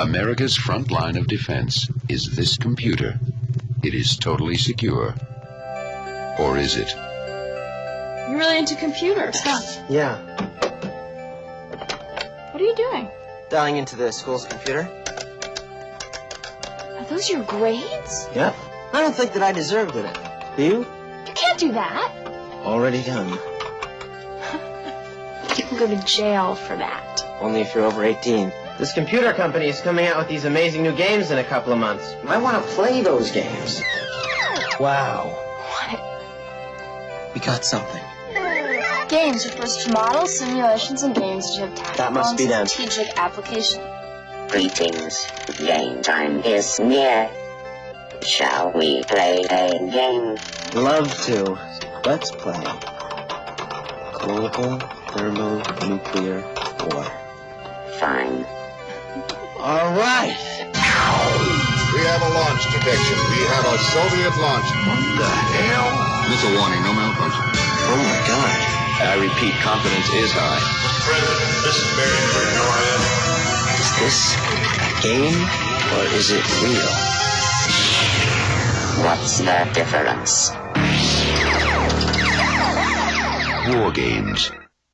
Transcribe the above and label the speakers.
Speaker 1: America's front line of defense is this computer. It is totally secure. Or is it?
Speaker 2: You're really into computers, huh?
Speaker 3: Yeah,
Speaker 2: What are you doing?
Speaker 3: dialing into the school's computer.
Speaker 2: Are those your grades?
Speaker 3: Yep. I don't think that I deserved it. Do you?
Speaker 2: You can't do that.
Speaker 3: Already done.
Speaker 2: You can go to jail for that.
Speaker 3: Only if you're over 18. This computer company is coming out with these amazing new games in a couple of months. I want to play those games. Wow.
Speaker 2: What?
Speaker 3: We got something.
Speaker 2: Games refers to models, simulations, and games which have tactical
Speaker 3: That must
Speaker 2: and
Speaker 3: be them.
Speaker 2: strategic application.
Speaker 4: Greetings. Game time is near. Shall we play a game?
Speaker 3: Love to. Let's play. Global thermonuclear war.
Speaker 4: Fine.
Speaker 3: All right.
Speaker 5: We have a launch detection. We have a Soviet launch. What the hell?
Speaker 1: Missile warning, no malfunction.
Speaker 3: Oh my god.
Speaker 1: I repeat, confidence is high.
Speaker 5: President, this is Barry for NORAD.
Speaker 3: Is this a game or is it real?
Speaker 4: What's the difference?
Speaker 1: War games.